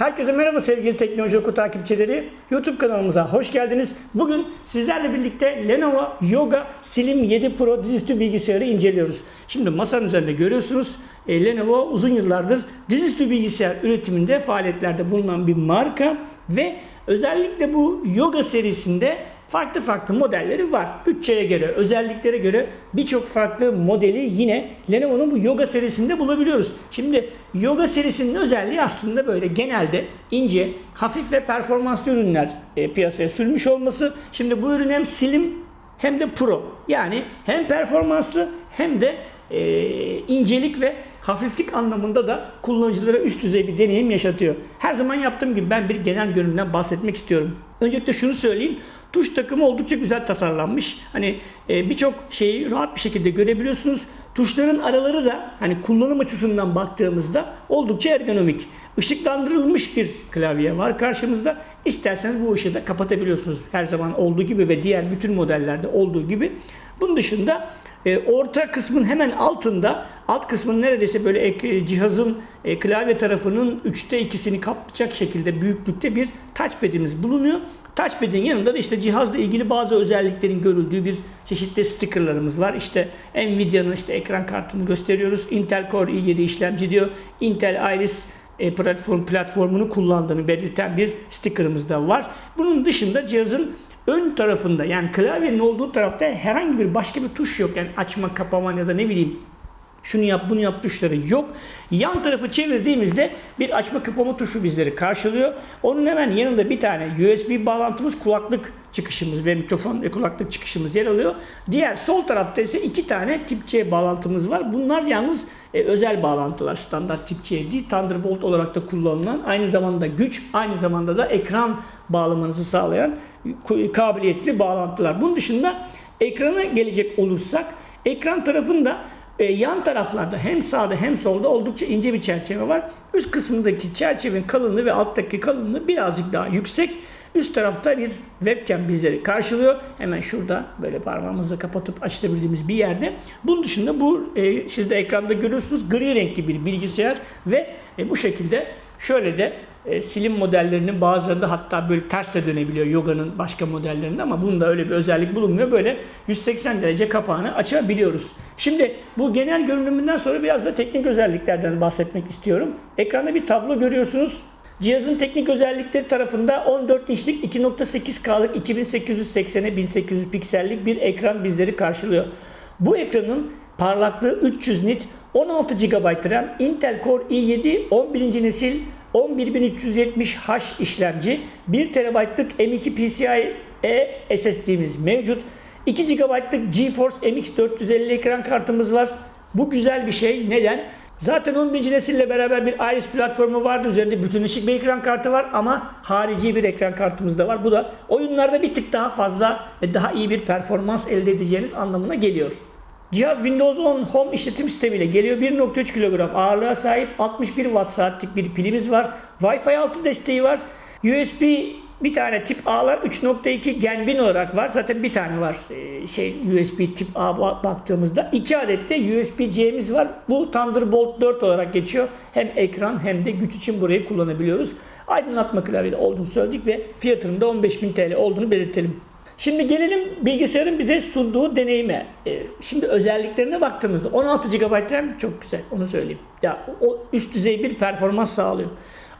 Herkese merhaba sevgili Teknoloji Oku takipçileri. YouTube kanalımıza hoş geldiniz. Bugün sizlerle birlikte Lenovo Yoga Slim 7 Pro dizüstü bilgisayarı inceliyoruz. Şimdi masanın üzerinde görüyorsunuz e, Lenovo uzun yıllardır dizüstü bilgisayar üretiminde faaliyetlerde bulunan bir marka ve özellikle bu Yoga serisinde farklı farklı modelleri var. Bütçeye göre, özelliklere göre birçok farklı modeli yine Lenovo'nun bu Yoga serisinde bulabiliyoruz. Şimdi Yoga serisinin özelliği aslında böyle genelde ince, hafif ve performanslı ürünler e, piyasaya sürmüş olması. Şimdi bu ürün hem slim hem de pro. Yani hem performanslı hem de e, incelik ve hafiflik anlamında da kullanıcılara üst düzey bir deneyim yaşatıyor. Her zaman yaptığım gibi ben bir genel görünümden bahsetmek istiyorum. Öncelikle şunu söyleyeyim. Tuş takımı oldukça güzel tasarlanmış. Hani e, birçok şeyi rahat bir şekilde görebiliyorsunuz. Tuşların araları da hani kullanım açısından baktığımızda oldukça ergonomik. Işıklandırılmış bir klavye var karşımızda. İsterseniz bu ışığı da kapatabiliyorsunuz. Her zaman olduğu gibi ve diğer bütün modellerde olduğu gibi. Bunun dışında e, orta kısmın hemen altında, alt kısmın neredeyse böyle ek, cihazın e, klavye tarafının 3'te 2'sini kaplayacak şekilde büyüklükte bir touchpad'imiz bulunuyor. Touchpad'in yanında da işte cihazla ilgili bazı özelliklerin görüldüğü bir çeşitli stickerlarımız var. İşte Nvidia'nın işte ekran kartını gösteriyoruz. Intel Core i7 işlemci diyor. Intel Iris e, platform platformunu kullandığını belirten bir stickerımız da var. Bunun dışında cihazın ön tarafında yani klavyenin olduğu tarafta herhangi bir başka bir tuş yok. Yani açma, kapama ya da ne bileyim şunu yap bunu yap tuşları yok. Yan tarafı çevirdiğimizde bir açma kapama tuşu bizleri karşılıyor. Onun hemen yanında bir tane USB bağlantımız kulaklık çıkışımız ve mikrofon ve kulaklık çıkışımız yer alıyor. Diğer sol tarafta ise iki tane tip C bağlantımız var. Bunlar yalnız e, özel bağlantılar. Standart tip C değil. Thunderbolt olarak da kullanılan aynı zamanda güç aynı zamanda da ekran bağlamanızı sağlayan kabiliyetli bağlantılar. Bunun dışında ekrana gelecek olursak ekran tarafında e, yan taraflarda hem sağda hem solda oldukça ince bir çerçeve var. Üst kısmındaki çerçevenin kalınlığı ve alttaki kalınlığı birazcık daha yüksek. Üst tarafta bir webcam bizleri karşılıyor. Hemen şurada böyle parmağımızla kapatıp açabildiğimiz bir yerde. Bunun dışında bu e, siz de ekranda görüyorsunuz gri renkli bir bilgisayar ve e, bu şekilde şöyle de e, silim modellerinin bazılarında hatta böyle ters de dönebiliyor yoga'nın başka modellerinde ama bunda öyle bir özellik bulunmuyor. Böyle 180 derece kapağını açabiliyoruz. Şimdi bu genel görünümünden sonra biraz da teknik özelliklerden bahsetmek istiyorum. Ekranda bir tablo görüyorsunuz. Cihazın teknik özellikleri tarafında 14 inçlik 2.8K'lık 2880'e 1800 piksellik bir ekran bizleri karşılıyor. Bu ekranın parlaklığı 300 nit, 16 GB RAM, Intel Core i7 11. nesil 11370H işlemci, 1 TB'lık M2 PCIe SSD'miz mevcut. 2 GB'lık GeForce MX 450 ekran kartımız var. Bu güzel bir şey. Neden? Zaten 11. nesille beraber bir Iris platformu vardı. Üzerinde bütün ışık bir ekran kartı var ama harici bir ekran kartımız da var. Bu da oyunlarda bir tık daha fazla ve daha iyi bir performans elde edeceğiniz anlamına geliyor. Cihaz Windows 10 Home işletim sistemiyle geliyor. 1.3 kilogram ağırlığa sahip 61 watt saatlik bir pilimiz var. Wi-Fi 6 desteği var. USB bir tane tip A'lar 3.2 Gen 1000 olarak var. Zaten bir tane var ee, şey USB tip A baktığımızda. iki adet de USB C'miz var. Bu Thunderbolt 4 olarak geçiyor. Hem ekran hem de güç için burayı kullanabiliyoruz. Aydınlatma klavyede olduğunu söyledik ve fiyatının da 15.000 TL olduğunu belirtelim. Şimdi gelelim bilgisayarın bize sunduğu deneyime. Ee, şimdi özelliklerine baktığımızda 16 GB RAM çok güzel onu söyleyeyim. Ya o üst düzey bir performans sağlıyor.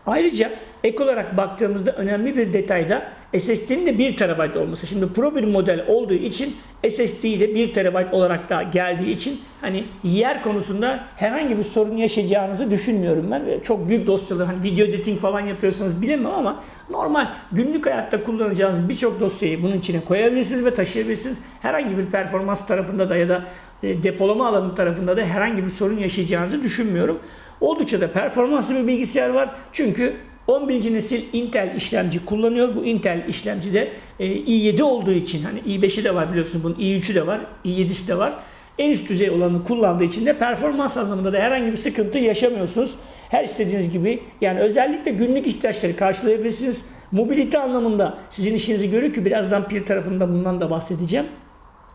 Ayrıca ek olarak baktığımızda önemli bir detayda SSD'nin de 1 TB olması. Şimdi Pro bir model olduğu için SSD'yi de 1 TB olarak da geldiği için hani yer konusunda herhangi bir sorun yaşayacağınızı düşünmüyorum ben. Çok büyük dosyalar hani video editing falan yapıyorsanız bilemem ama normal günlük hayatta kullanacağınız birçok dosyayı bunun içine koyabilirsiniz ve taşıyabilirsiniz. Herhangi bir performans tarafında da ya da e, depolama alanı tarafında da herhangi bir sorun yaşayacağınızı düşünmüyorum. Oldukça da performanslı bir bilgisayar var. Çünkü 11. nesil Intel işlemci kullanıyor. Bu Intel işlemci de e, i7 olduğu için hani i5'i de var biliyorsunuz bunun i3'ü de var, i7'si de var. En üst düzey olanı kullandığı için de performans anlamında da herhangi bir sıkıntı yaşamıyorsunuz. Her istediğiniz gibi yani özellikle günlük ihtiyaçları karşılayabilirsiniz. Mobilite anlamında sizin işinizi görüyor ki birazdan pil tarafında bundan da bahsedeceğim.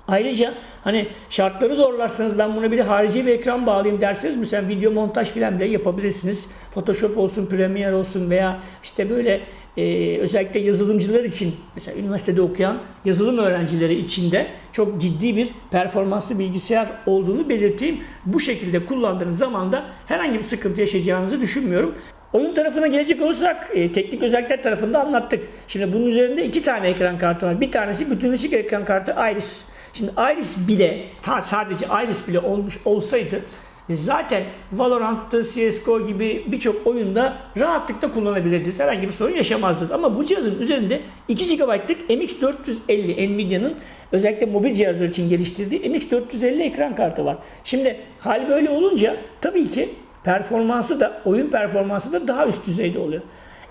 Ayrıca hani şartları zorlarsanız ben buna bir de harici bir ekran bağlayayım derseniz mesela video montaj filan bile yapabilirsiniz. Photoshop olsun, Premiere olsun veya işte böyle e, özellikle yazılımcılar için mesela üniversitede okuyan yazılım öğrencileri için de çok ciddi bir performanslı bilgisayar olduğunu belirteyim. Bu şekilde kullandığınız zaman da herhangi bir sıkıntı yaşayacağınızı düşünmüyorum. Oyun tarafına gelecek olursak e, teknik özellikler tarafında anlattık. Şimdi bunun üzerinde iki tane ekran kartı var. Bir tanesi bütünleşik ekran kartı Iris. Şimdi Iris bile sadece Iris bile olmuş olsaydı zaten Valorant'ta, CSGO gibi birçok oyunda rahatlıkla kullanabilirdiniz. Herhangi bir sorun yaşamazdınız. Ama bu cihazın üzerinde 2 GB'lık MX450 Nvidia'nın özellikle mobil cihazlar için geliştirdiği MX450 ekran kartı var. Şimdi hal böyle olunca tabii ki performansı da oyun performansı da daha üst düzeyde oluyor.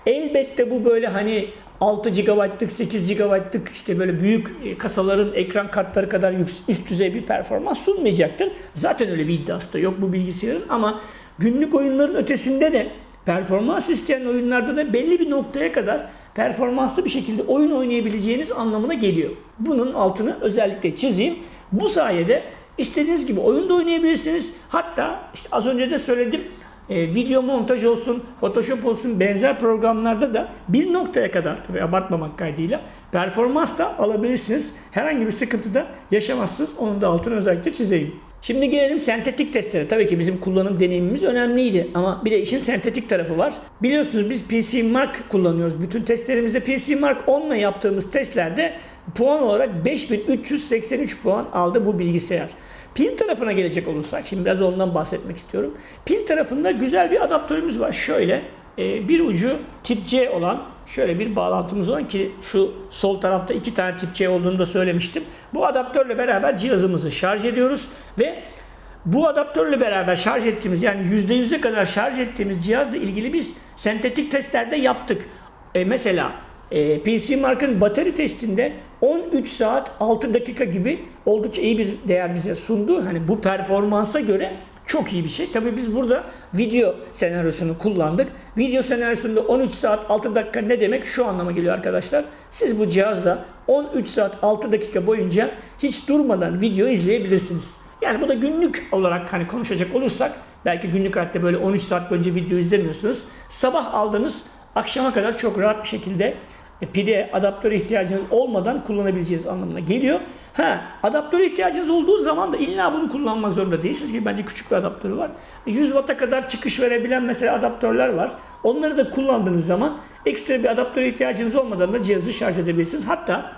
Elbette bu böyle hani 6 GB'lık, 8 GB'lık işte böyle büyük e, kasaların ekran kartları kadar üst düzey bir performans sunmayacaktır. Zaten öyle bir iddiası da yok bu bilgisayarın ama günlük oyunların ötesinde de performans isteyen oyunlarda da belli bir noktaya kadar performanslı bir şekilde oyun oynayabileceğiniz anlamına geliyor. Bunun altını özellikle çizeyim. Bu sayede istediğiniz gibi oyunda oynayabilirsiniz. Hatta işte az önce de söyledim e, video montaj olsun, Photoshop olsun benzer programlarda da bir noktaya kadar tabi abartmamak kaydıyla performans da alabilirsiniz. Herhangi bir sıkıntı da yaşamazsınız. Onun da altını özellikle çizeyim. Şimdi gelelim sentetik testlere. Tabii ki bizim kullanım deneyimimiz önemliydi ama bir de işin sentetik tarafı var. Biliyorsunuz biz PC Mark kullanıyoruz. Bütün testlerimizde PC Mark 10 ile yaptığımız testlerde puan olarak 5383 puan aldı bu bilgisayar. Pil tarafına gelecek olursak, şimdi biraz ondan bahsetmek istiyorum. Pil tarafında güzel bir adaptörümüz var. Şöyle e, bir ucu tip C olan şöyle bir bağlantımız olan ki şu sol tarafta iki tane tip C olduğunu da söylemiştim. Bu adaptörle beraber cihazımızı şarj ediyoruz ve bu adaptörle beraber şarj ettiğimiz yani %100'e kadar şarj ettiğimiz cihazla ilgili biz sentetik testlerde yaptık. E, mesela e, PC Mark'ın batarya testinde 13 saat 6 dakika gibi oldukça iyi bir değer bize sundu. Hani bu performansa göre çok iyi bir şey. Tabi biz burada video senaryosunu kullandık. Video senaryosunda 13 saat 6 dakika ne demek şu anlama geliyor arkadaşlar. Siz bu cihazla 13 saat 6 dakika boyunca hiç durmadan video izleyebilirsiniz. Yani bu da günlük olarak hani konuşacak olursak belki günlük hayatta böyle 13 saat boyunca video izlemiyorsunuz. Sabah aldığınız akşama kadar çok rahat bir şekilde e, pide adaptöre ihtiyacınız olmadan kullanabileceğiniz anlamına geliyor. Ha, adaptöre ihtiyacınız olduğu zaman da illa bunu kullanmak zorunda değilsiniz ki bence küçük bir adaptörü var. 100 Watt'a kadar çıkış verebilen mesela adaptörler var. Onları da kullandığınız zaman ekstra bir adaptöre ihtiyacınız olmadan da cihazı şarj edebilirsiniz. Hatta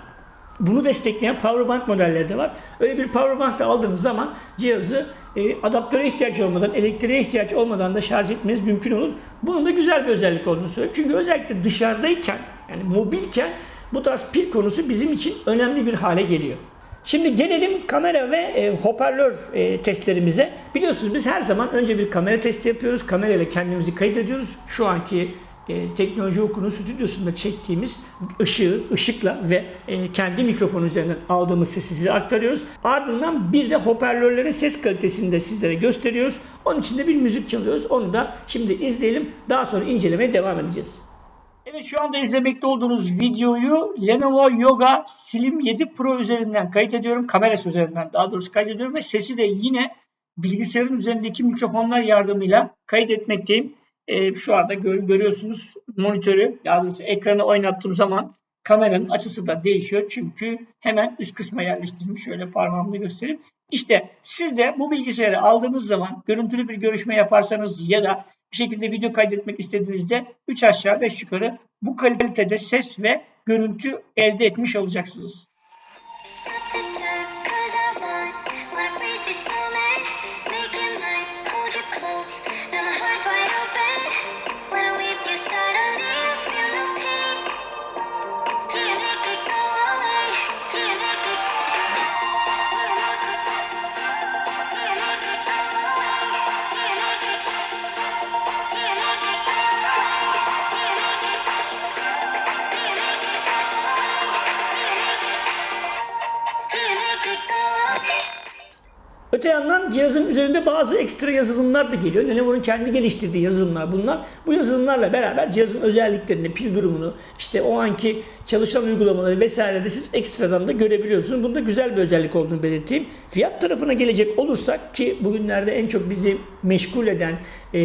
bunu destekleyen powerbank modelleri de var. Öyle bir powerbank da aldığınız zaman cihazı e, adaptöre ihtiyaç olmadan, elektriğe ihtiyaç olmadan da şarj etmeniz mümkün olur. Bunun da güzel bir özellik olduğunu söylüyorum. Çünkü özellikle dışarıdayken, yani mobilken bu tarz pil konusu bizim için önemli bir hale geliyor. Şimdi gelelim kamera ve e, hoparlör e, testlerimize. Biliyorsunuz biz her zaman önce bir kamera testi yapıyoruz. Kamerayla kendimizi kaydediyoruz. Şu anki e, teknoloji okulu stüdyosunda çektiğimiz ışığı, ışıkla ve e, kendi mikrofon üzerinden aldığımız sesi size aktarıyoruz. Ardından bir de hoparlörlerin ses kalitesini de sizlere gösteriyoruz. Onun için de bir müzik çalıyoruz. Onu da şimdi izleyelim. Daha sonra incelemeye devam edeceğiz. Evet şu anda izlemekte olduğunuz videoyu Lenovo Yoga Slim 7 Pro üzerinden kayıt ediyorum. Kamerası üzerinden daha doğrusu kaydediyorum ve sesi de yine bilgisayarın üzerindeki mikrofonlar yardımıyla kayıt etmekteyim e, şu anda gör, görüyorsunuz monitörü yani ekranı oynattığım zaman kameranın açısı da değişiyor. Çünkü hemen üst kısma yerleştirmiş. Şöyle parmağımla göstereyim. İşte siz de bu bilgisayarı aldığınız zaman görüntülü bir görüşme yaparsanız ya da bir şekilde video kaydetmek istediğinizde 3 aşağı 5 yukarı bu kalitede ses ve görüntü elde etmiş olacaksınız. Öte yandan cihazın üzerinde bazı ekstra yazılımlar da geliyor. Lenovo'nun kendi geliştirdiği yazılımlar bunlar. Bu yazılımlarla beraber cihazın özelliklerini, pil durumunu, işte o anki çalışan uygulamaları vesaire de siz ekstradan da görebiliyorsunuz. Bunda güzel bir özellik olduğunu belirteyim. Fiyat tarafına gelecek olursak ki bugünlerde en çok bizi meşgul eden, e,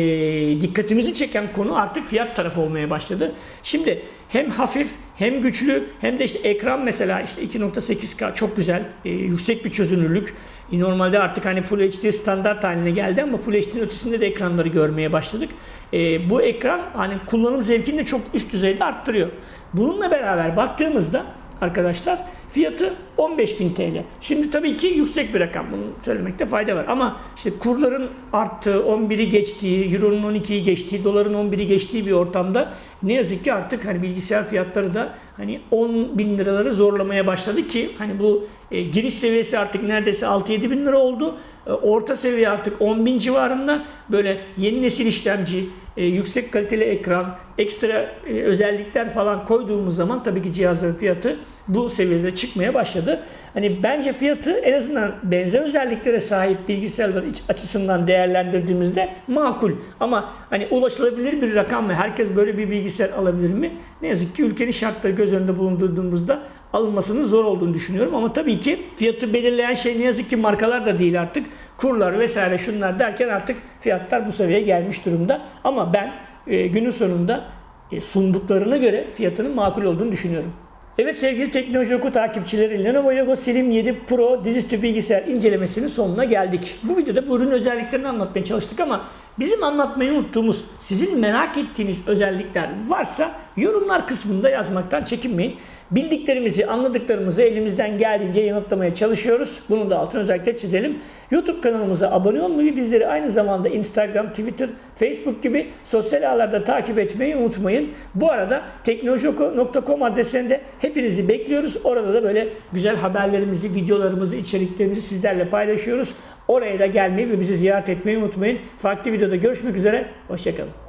dikkatimizi çeken konu artık fiyat tarafı olmaya başladı. Şimdi hem hafif hem güçlü hem de işte ekran mesela işte 2.8K çok güzel, e, yüksek bir çözünürlük. E, normalde artık hani Full HD standart haline geldi ama Full HD'nin ötesinde de ekranları görmeye başladık. E, bu ekran hani kullanım zevkini de çok üst düzeyde arttırıyor. Bununla beraber baktığımızda arkadaşlar fiyatı 15.000 TL. Şimdi tabii ki yüksek bir rakam bunu söylemekte fayda var. Ama işte kurların arttığı, 11'i geçtiği, Euro'nun 12'yi geçtiği, doların 11'i geçtiği bir ortamda ne yazık ki artık hani bilgisayar fiyatları da hani 10 bin liraları zorlamaya başladı ki hani bu e, giriş seviyesi artık neredeyse 6-7 bin lira oldu. E, orta seviye artık 10 bin civarında böyle yeni nesil işlemci, e, yüksek kaliteli ekran, ekstra e, özellikler falan koyduğumuz zaman tabii ki cihazların fiyatı bu seviyede çıkmaya başladı. Hani bence fiyatı en azından benzer özelliklere sahip bilgisayarlar açısından değerlendirdiğimizde makul. Ama hani ulaşılabilir bir rakam mı? Herkes böyle bir bilgisayar alabilir mi? Ne yazık ki ülkenin şartları göz önünde bulundurduğumuzda alınmasının zor olduğunu düşünüyorum. Ama tabii ki fiyatı belirleyen şey ne yazık ki markalar da değil artık. Kurlar vesaire şunlar derken artık fiyatlar bu seviyeye gelmiş durumda. Ama ben e, günün sonunda e, sunduklarına göre fiyatının makul olduğunu düşünüyorum. Evet sevgili Teknoloji Oku takipçileri Lenovo Yoga Slim 7 Pro dizüstü bilgisayar incelemesinin sonuna geldik. Bu videoda bu ürün özelliklerini anlatmaya çalıştık ama bizim anlatmayı unuttuğumuz, sizin merak ettiğiniz özellikler varsa yorumlar kısmında yazmaktan çekinmeyin. Bildiklerimizi, anladıklarımızı elimizden geldiğince yanıtlamaya çalışıyoruz. Bunun da altını özellikle çizelim. YouTube kanalımıza abone olmayı, bizleri aynı zamanda Instagram, Twitter, Facebook gibi sosyal ağlarda takip etmeyi unutmayın. Bu arada teknolojioku.com adresinde hepinizi bekliyoruz. Orada da böyle güzel haberlerimizi, videolarımızı, içeriklerimizi sizlerle paylaşıyoruz. Oraya da gelmeyi ve bizi ziyaret etmeyi unutmayın. Farklı videoda görüşmek üzere. Hoşçakalın.